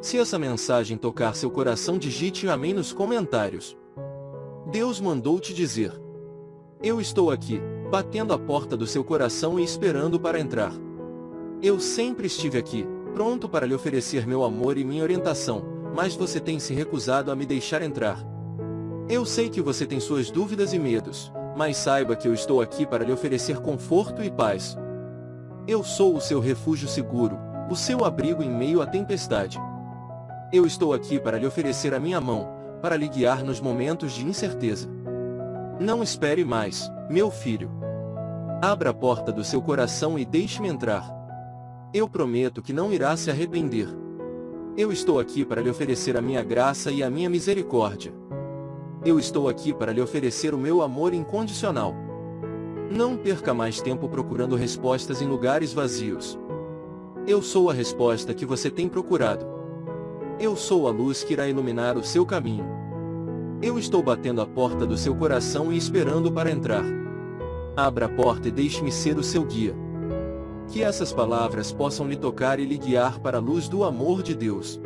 Se essa mensagem tocar seu coração digite amém nos comentários. Deus mandou te dizer. Eu estou aqui, batendo a porta do seu coração e esperando para entrar. Eu sempre estive aqui, pronto para lhe oferecer meu amor e minha orientação, mas você tem se recusado a me deixar entrar. Eu sei que você tem suas dúvidas e medos, mas saiba que eu estou aqui para lhe oferecer conforto e paz. Eu sou o seu refúgio seguro, o seu abrigo em meio à tempestade. Eu estou aqui para lhe oferecer a minha mão, para lhe guiar nos momentos de incerteza. Não espere mais, meu filho. Abra a porta do seu coração e deixe-me entrar. Eu prometo que não irá se arrepender. Eu estou aqui para lhe oferecer a minha graça e a minha misericórdia. Eu estou aqui para lhe oferecer o meu amor incondicional. Não perca mais tempo procurando respostas em lugares vazios. Eu sou a resposta que você tem procurado. Eu sou a luz que irá iluminar o seu caminho. Eu estou batendo a porta do seu coração e esperando para entrar. Abra a porta e deixe-me ser o seu guia. Que essas palavras possam lhe tocar e lhe guiar para a luz do amor de Deus.